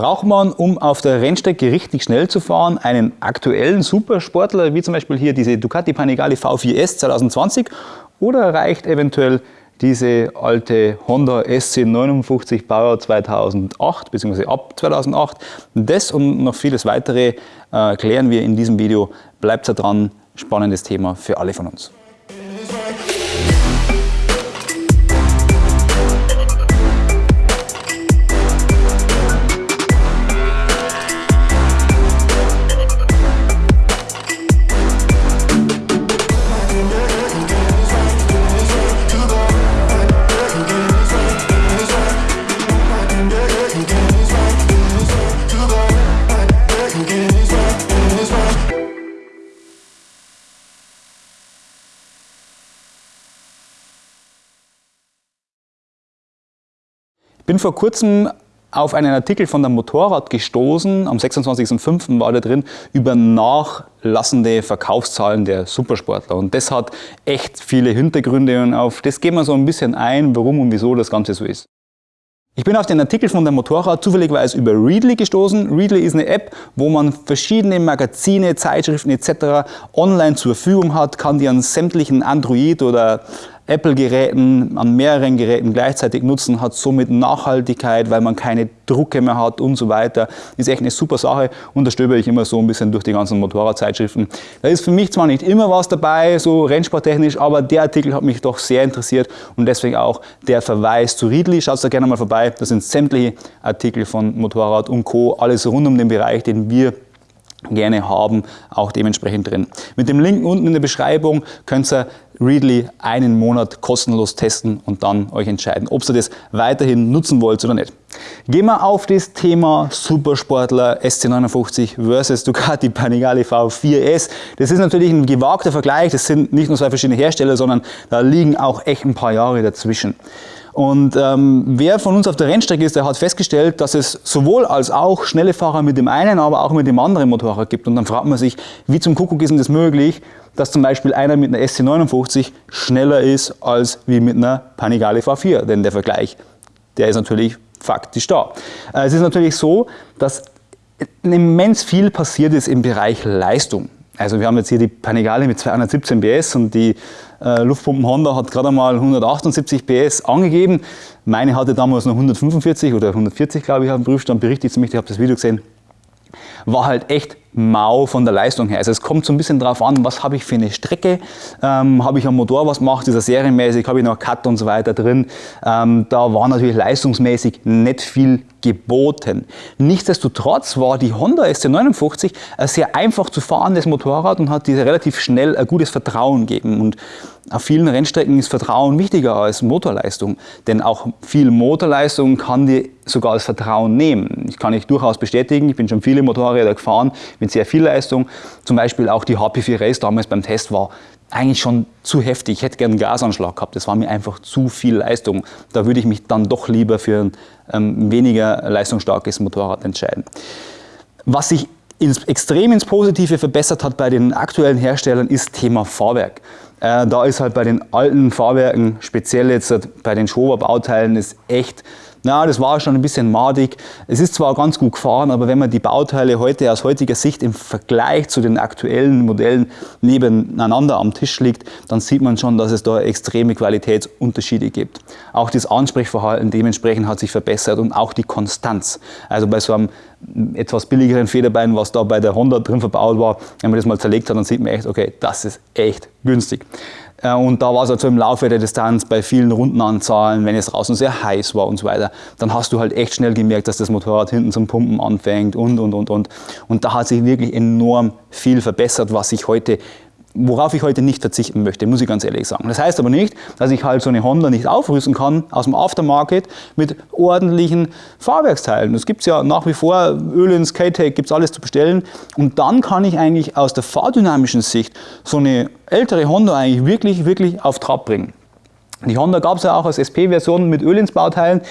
Braucht man, um auf der Rennstrecke richtig schnell zu fahren, einen aktuellen Supersportler, wie zum Beispiel hier diese Ducati Panigale V4S 2020 oder reicht eventuell diese alte Honda SC59 Baujahr 2008 bzw. ab 2008? Das und noch vieles weitere äh, klären wir in diesem Video. Bleibt da dran, spannendes Thema für alle von uns. Bin vor kurzem auf einen Artikel von der Motorrad gestoßen, am 26.05. war da drin, über nachlassende Verkaufszahlen der Supersportler. Und das hat echt viele Hintergründe und auf das gehen wir so ein bisschen ein, warum und wieso das Ganze so ist. Ich bin auf den Artikel von der Motorrad zufälligerweise über Readly gestoßen. Readly ist eine App, wo man verschiedene Magazine, Zeitschriften etc. online zur Verfügung hat, kann die an sämtlichen Android- oder Apple-Geräten, an mehreren Geräten gleichzeitig nutzen, hat somit Nachhaltigkeit, weil man keine Drucke mehr hat und so weiter. Ist echt eine super Sache und da stöber ich immer so ein bisschen durch die ganzen Motorradzeitschriften. Da ist für mich zwar nicht immer was dabei, so rennsporttechnisch, aber der Artikel hat mich doch sehr interessiert und deswegen auch der Verweis zu Riedli. Schaut da gerne mal vorbei, das sind sämtliche Artikel von Motorrad und Co. Alles rund um den Bereich, den wir gerne haben, auch dementsprechend drin. Mit dem Link unten in der Beschreibung könnt ihr Readly einen Monat kostenlos testen und dann euch entscheiden, ob ihr das weiterhin nutzen wollt oder nicht. Gehen wir auf das Thema Supersportler SC59 versus Ducati Panigale V4S. Das ist natürlich ein gewagter Vergleich, das sind nicht nur zwei verschiedene Hersteller, sondern da liegen auch echt ein paar Jahre dazwischen. Und ähm, wer von uns auf der Rennstrecke ist, der hat festgestellt, dass es sowohl als auch schnelle Fahrer mit dem einen, aber auch mit dem anderen Motorrad gibt. Und dann fragt man sich, wie zum Kuckuck ist denn das möglich, dass zum Beispiel einer mit einer SC59 schneller ist als wie mit einer Panigale V4. Denn der Vergleich, der ist natürlich faktisch da. Äh, es ist natürlich so, dass immens viel passiert ist im Bereich Leistung. Also wir haben jetzt hier die Panigale mit 217 PS und die äh, Luftpumpen Honda hat gerade einmal 178 PS angegeben. Meine hatte damals noch 145 oder 140, glaube ich, auf dem Prüfstand berichtet zu mich, ich habe das Video gesehen. War halt echt mau von der Leistung her. Also es kommt so ein bisschen drauf an, was habe ich für eine Strecke, ähm, habe ich am Motor was gemacht, ist er serienmäßig, habe ich noch Cut und so weiter drin. Ähm, da war natürlich leistungsmäßig nicht viel geboten. Nichtsdestotrotz war die Honda SC59 ein sehr einfach zu fahrendes Motorrad und hat dir relativ schnell ein gutes Vertrauen gegeben. Und auf vielen Rennstrecken ist Vertrauen wichtiger als Motorleistung, denn auch viel Motorleistung kann dir sogar das Vertrauen nehmen. Ich kann ich durchaus bestätigen, ich bin schon viele Motorräder gefahren mit sehr viel Leistung. Zum Beispiel auch die HP4 Race damals beim Test war eigentlich schon zu heftig. Ich hätte gerne einen Gasanschlag gehabt. Das war mir einfach zu viel Leistung. Da würde ich mich dann doch lieber für ein ähm, weniger leistungsstarkes Motorrad entscheiden. Was sich ins, extrem ins Positive verbessert hat bei den aktuellen Herstellern ist Thema Fahrwerk. Äh, da ist halt bei den alten Fahrwerken, speziell jetzt bei den Schober-Bauteilen, ist echt na, das war schon ein bisschen madig. Es ist zwar ganz gut gefahren, aber wenn man die Bauteile heute aus heutiger Sicht im Vergleich zu den aktuellen Modellen nebeneinander am Tisch liegt, dann sieht man schon, dass es da extreme Qualitätsunterschiede gibt. Auch das Ansprechverhalten dementsprechend hat sich verbessert und auch die Konstanz. Also bei so einem etwas billigeren Federbein, was da bei der Honda drin verbaut war, wenn man das mal zerlegt hat, dann sieht man echt, okay, das ist echt günstig. Äh, und da war es also im Laufe der Distanz bei vielen Rundenanzahlen, wenn es draußen sehr heiß war und so weiter, dann hast du halt echt schnell gemerkt, dass das Motorrad hinten zum Pumpen anfängt und, und, und, und. Und da hat sich wirklich enorm viel verbessert, was ich heute worauf ich heute nicht verzichten möchte, muss ich ganz ehrlich sagen. Das heißt aber nicht, dass ich halt so eine Honda nicht aufrüsten kann aus dem Aftermarket mit ordentlichen Fahrwerksteilen. Das gibt es ja nach wie vor, Öl ins K-Tech gibt es alles zu bestellen. Und dann kann ich eigentlich aus der fahrdynamischen Sicht so eine ältere Honda eigentlich wirklich, wirklich auf Trab bringen. Die Honda gab es ja auch als SP-Version mit Ölinsbauteilen.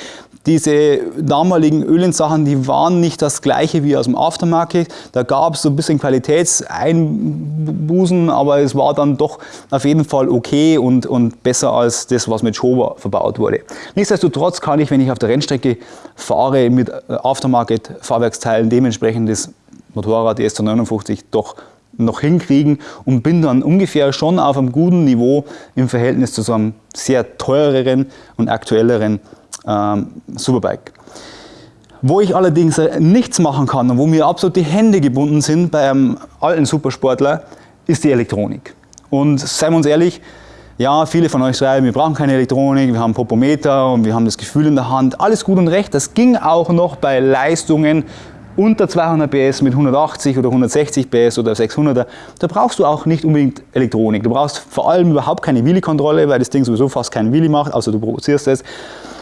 Diese damaligen Ölinssachen, die waren nicht das gleiche wie aus dem Aftermarket. Da gab es so ein bisschen Qualitätseinbußen, aber es war dann doch auf jeden Fall okay und, und besser als das, was mit Schober verbaut wurde. Nichtsdestotrotz kann ich, wenn ich auf der Rennstrecke fahre, mit Aftermarket-Fahrwerksteilen dementsprechend das Motorrad, die S59, doch noch hinkriegen und bin dann ungefähr schon auf einem guten Niveau im Verhältnis zu so einem sehr teureren und aktuelleren ähm, Superbike. Wo ich allerdings nichts machen kann und wo mir absolut die Hände gebunden sind bei einem alten Supersportler, ist die Elektronik. Und seien wir uns ehrlich, ja, viele von euch schreiben, wir brauchen keine Elektronik, wir haben Popometer und wir haben das Gefühl in der Hand. Alles gut und recht, das ging auch noch bei Leistungen unter 200 PS mit 180 oder 160 PS oder 600er, da brauchst du auch nicht unbedingt Elektronik. Du brauchst vor allem überhaupt keine Wheelie-Kontrolle, weil das Ding sowieso fast keinen Wheelie macht, außer du provozierst es.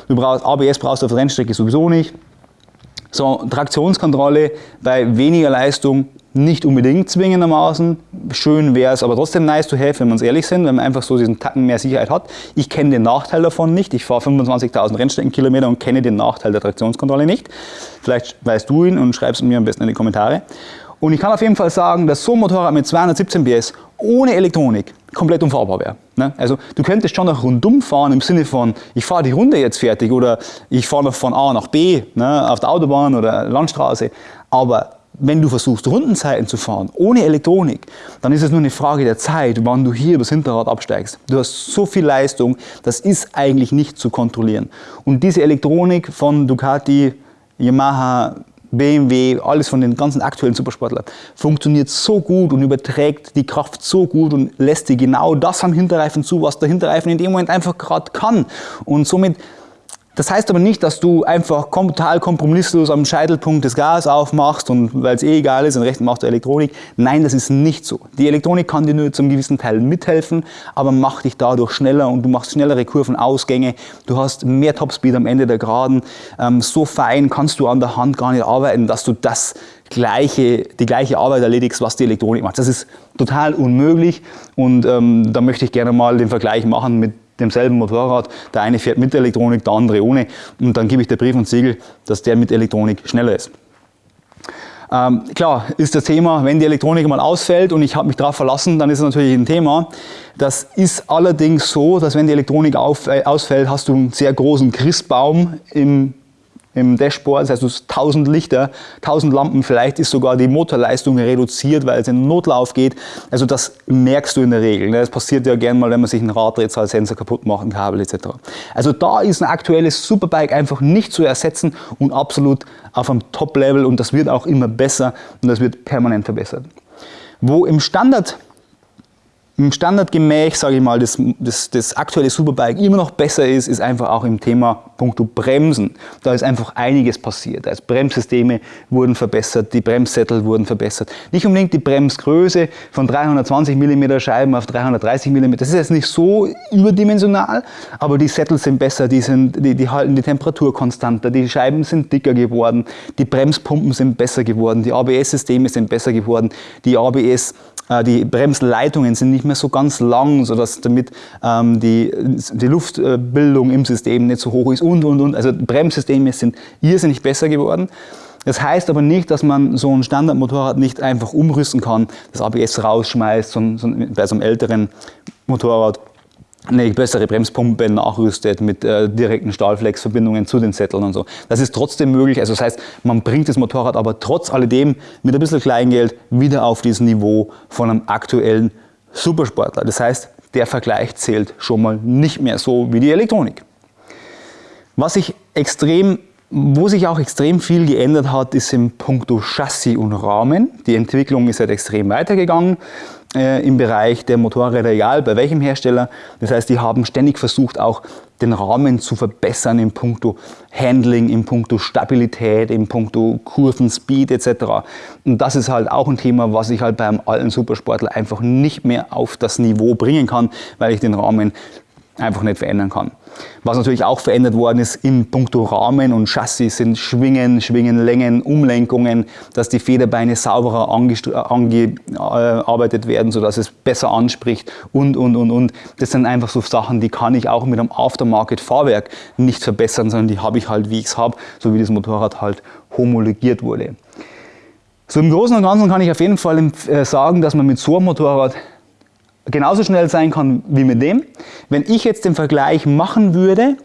Du brauchst ABS brauchst du auf der Rennstrecke sowieso nicht. So, Traktionskontrolle bei weniger Leistung nicht unbedingt zwingendermaßen. Schön wäre es aber trotzdem nice to have, wenn wir uns ehrlich sind, wenn man einfach so diesen Tacken mehr Sicherheit hat. Ich kenne den Nachteil davon nicht. Ich fahre 25.000 Rennstreckenkilometer und kenne den Nachteil der Traktionskontrolle nicht. Vielleicht weißt du ihn und schreibst mir am besten in die Kommentare. Und ich kann auf jeden Fall sagen, dass so ein Motorrad mit 217 PS ohne Elektronik komplett unfahrbar wäre. Ne? Also du könntest schon noch rundum fahren im Sinne von, ich fahre die Runde jetzt fertig oder ich fahre noch von A nach B ne, auf der Autobahn oder Landstraße. Aber wenn du versuchst, Rundenzeiten zu fahren, ohne Elektronik, dann ist es nur eine Frage der Zeit, wann du hier übers Hinterrad absteigst. Du hast so viel Leistung, das ist eigentlich nicht zu kontrollieren. Und diese Elektronik von Ducati, Yamaha, BMW, alles von den ganzen aktuellen Supersportlern, funktioniert so gut und überträgt die Kraft so gut und lässt dir genau das am Hinterreifen zu, was der Hinterreifen in dem Moment einfach gerade kann. Und somit das heißt aber nicht, dass du einfach total kompromisslos am Scheitelpunkt des Gas aufmachst und weil es eh egal ist, den rechten machst du Elektronik. Nein, das ist nicht so. Die Elektronik kann dir nur zum gewissen Teil mithelfen, aber macht dich dadurch schneller und du machst schnellere Kurvenausgänge. Du hast mehr Topspeed am Ende der Geraden. Ähm, so fein kannst du an der Hand gar nicht arbeiten, dass du das gleiche, die gleiche Arbeit erledigst, was die Elektronik macht. Das ist total unmöglich und ähm, da möchte ich gerne mal den Vergleich machen mit demselben Motorrad. Der eine fährt mit Elektronik, der andere ohne. Und dann gebe ich der Brief und Siegel, dass der mit Elektronik schneller ist. Ähm, klar ist das Thema, wenn die Elektronik mal ausfällt und ich habe mich darauf verlassen, dann ist es natürlich ein Thema. Das ist allerdings so, dass wenn die Elektronik auf, äh, ausfällt, hast du einen sehr großen Christbaum im im Dashboard, das heißt du hast 1000 Lichter, 1000 Lampen, vielleicht ist sogar die Motorleistung reduziert, weil es in Notlauf geht. Also das merkst du in der Regel. Ne? Das passiert ja gerne mal, wenn man sich ein Raddrehzahlsensor kaputt macht, ein Kabel etc. Also da ist ein aktuelles Superbike einfach nicht zu ersetzen und absolut auf einem Top-Level und das wird auch immer besser und das wird permanent verbessert. Wo im Standard im Standardgemäch, sage ich mal, das, das, das, aktuelle Superbike immer noch besser ist, ist einfach auch im Thema Punkto Bremsen. Da ist einfach einiges passiert. Also Bremssysteme wurden verbessert, die Bremssättel wurden verbessert. Nicht unbedingt die Bremsgröße von 320 mm Scheiben auf 330 mm, das ist jetzt nicht so überdimensional, aber die Sättel sind besser, die, sind, die, die halten die Temperatur konstanter, die Scheiben sind dicker geworden, die Bremspumpen sind besser geworden, die ABS-Systeme sind besser geworden, die ABS äh, die Bremsleitungen sind nicht mehr so ganz lang, sodass damit ähm, die, die Luftbildung im System nicht so hoch ist und, und, und. Also Bremssysteme sind irrsinnig besser geworden. Das heißt aber nicht, dass man so ein Standardmotorrad nicht einfach umrüsten kann, das ABS rausschmeißt, so, so, bei so einem älteren Motorrad eine bessere Bremspumpe nachrüstet mit äh, direkten Stahlflexverbindungen zu den Sätteln und so. Das ist trotzdem möglich. Also das heißt, man bringt das Motorrad aber trotz alledem mit ein bisschen Kleingeld wieder auf dieses Niveau von einem aktuellen Supersportler. Das heißt, der Vergleich zählt schon mal nicht mehr so wie die Elektronik. Was sich extrem wo sich auch extrem viel geändert hat, ist im Punkto Chassis und Rahmen. Die Entwicklung ist halt extrem weitergegangen äh, im Bereich der Motorräder, egal bei welchem Hersteller. Das heißt, die haben ständig versucht, auch den Rahmen zu verbessern im Punkto Handling, im Punkto Stabilität, im Punkto Kurvenspeed etc. Und das ist halt auch ein Thema, was ich halt beim alten Supersportler einfach nicht mehr auf das Niveau bringen kann, weil ich den Rahmen einfach nicht verändern kann. Was natürlich auch verändert worden ist im puncto Rahmen und Chassis sind Schwingen, Schwingenlängen, Umlenkungen, dass die Federbeine sauberer angearbeitet werden, sodass es besser anspricht und, und, und, und. Das sind einfach so Sachen, die kann ich auch mit einem Aftermarket-Fahrwerk nicht verbessern, sondern die habe ich halt, wie ich es habe, so wie das Motorrad halt homologiert wurde. So im Großen und Ganzen kann ich auf jeden Fall äh, sagen, dass man mit so einem Motorrad genauso schnell sein kann wie mit dem. Wenn ich jetzt den Vergleich machen würde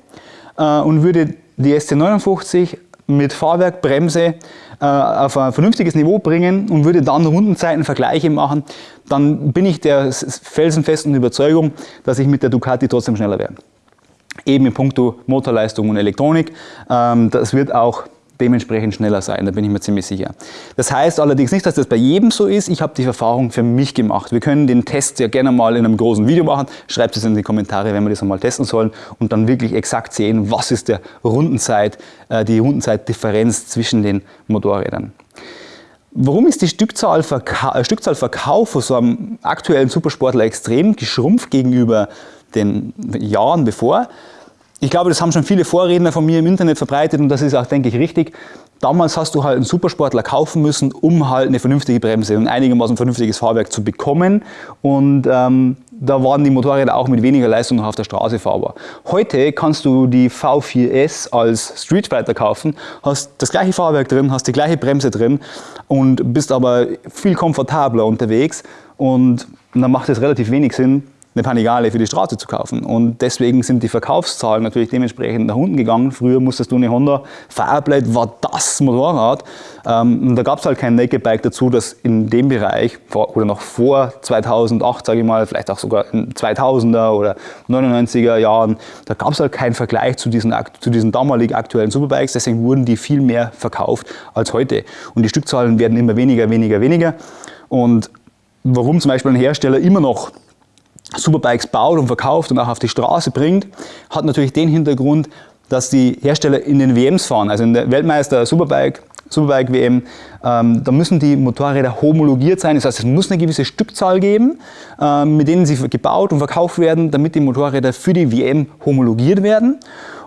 äh, und würde die SC59 mit Fahrwerk, Bremse äh, auf ein vernünftiges Niveau bringen und würde dann Rundenzeitenvergleiche machen, dann bin ich der felsenfesten Überzeugung, dass ich mit der Ducati trotzdem schneller werde. Eben in puncto Motorleistung und Elektronik. Ähm, das wird auch dementsprechend schneller sein, da bin ich mir ziemlich sicher. Das heißt allerdings nicht, dass das bei jedem so ist. Ich habe die Erfahrung für mich gemacht. Wir können den Test ja gerne mal in einem großen Video machen. Schreibt es in die Kommentare, wenn wir das einmal testen sollen und dann wirklich exakt sehen, was ist der Rundenzeit, äh, die Rundenzeitdifferenz zwischen den Motorrädern. Warum ist die Stückzahl, Verka äh, Stückzahl Verkauf von so einem aktuellen Supersportler extrem geschrumpft gegenüber den Jahren bevor? Ich glaube, das haben schon viele Vorredner von mir im Internet verbreitet und das ist auch, denke ich, richtig. Damals hast du halt einen Supersportler kaufen müssen, um halt eine vernünftige Bremse und einigermaßen vernünftiges Fahrwerk zu bekommen. Und ähm, da waren die Motorräder auch mit weniger Leistung noch auf der Straße fahrbar. Heute kannst du die V4S als Street Fighter kaufen, hast das gleiche Fahrwerk drin, hast die gleiche Bremse drin und bist aber viel komfortabler unterwegs. Und dann macht es relativ wenig Sinn, eine Panigale für die Straße zu kaufen. Und deswegen sind die Verkaufszahlen natürlich dementsprechend nach unten gegangen. Früher musstest du eine Honda Fireblade, war das Motorrad. Ähm, und da gab es halt kein Naked Bike dazu, das in dem Bereich oder noch vor 2008, sage ich mal, vielleicht auch sogar in 2000er oder 99er Jahren, da gab es halt keinen Vergleich zu diesen, zu diesen damalig aktuellen Superbikes. Deswegen wurden die viel mehr verkauft als heute. Und die Stückzahlen werden immer weniger, weniger, weniger. Und warum zum Beispiel ein Hersteller immer noch Superbikes baut und verkauft und auch auf die Straße bringt, hat natürlich den Hintergrund, dass die Hersteller in den WMs fahren, also in der Weltmeister Superbike, Superbike WM, ähm, da müssen die Motorräder homologiert sein. Das heißt, es muss eine gewisse Stückzahl geben, ähm, mit denen sie gebaut und verkauft werden, damit die Motorräder für die WM homologiert werden.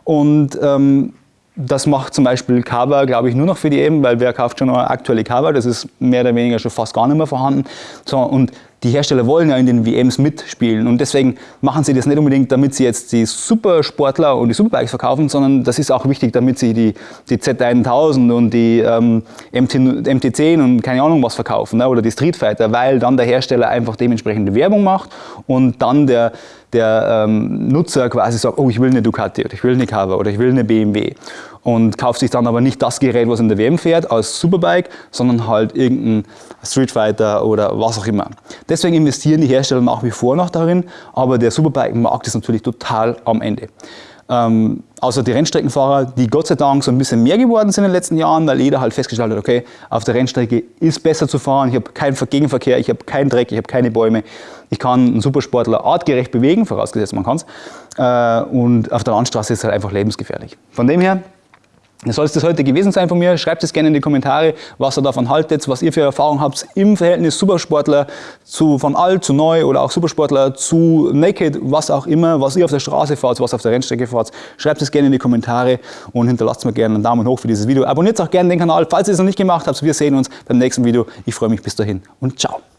Und ähm, das macht zum Beispiel Cover, glaube ich, nur noch für die EM, weil wer kauft schon eine aktuelle Cover, das ist mehr oder weniger schon fast gar nicht mehr vorhanden. So, und die Hersteller wollen ja in den WMs mitspielen und deswegen machen sie das nicht unbedingt, damit sie jetzt die Supersportler und die Superbikes verkaufen, sondern das ist auch wichtig, damit sie die, die Z1000 und die ähm, MT, MT10 und keine Ahnung was verkaufen ne? oder die Street Fighter, weil dann der Hersteller einfach dementsprechende Werbung macht und dann der, der ähm, Nutzer quasi sagt, oh ich will eine Ducati oder ich will eine Cover oder ich will eine BMW und kauft sich dann aber nicht das Gerät, was in der WM fährt, als Superbike, sondern halt irgendein Street Fighter oder was auch immer. Deswegen investieren die Hersteller nach wie vor noch darin, aber der Superbike-Markt ist natürlich total am Ende. Ähm, außer die Rennstreckenfahrer, die Gott sei Dank so ein bisschen mehr geworden sind in den letzten Jahren, weil jeder halt festgestellt hat, okay, auf der Rennstrecke ist besser zu fahren, ich habe keinen Gegenverkehr, ich habe keinen Dreck, ich habe keine Bäume, ich kann einen Supersportler artgerecht bewegen, vorausgesetzt man kann es, äh, und auf der Landstraße ist es halt einfach lebensgefährlich. Von dem her, das soll es das heute gewesen sein von mir. Schreibt es gerne in die Kommentare, was ihr davon haltet, was ihr für Erfahrungen habt im Verhältnis Supersportler zu von alt zu neu oder auch Supersportler zu Naked, was auch immer, was ihr auf der Straße fahrt, was auf der Rennstrecke fahrt. Schreibt es gerne in die Kommentare und hinterlasst mir gerne einen Daumen hoch für dieses Video. Abonniert auch gerne den Kanal, falls ihr es noch nicht gemacht habt. Wir sehen uns beim nächsten Video. Ich freue mich bis dahin und ciao.